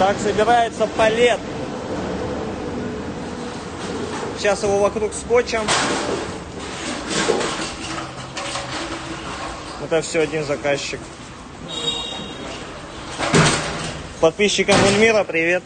Так собирается палет. Сейчас его вокруг скотчем. Это все один заказчик. Подписчикам Ульмира привет.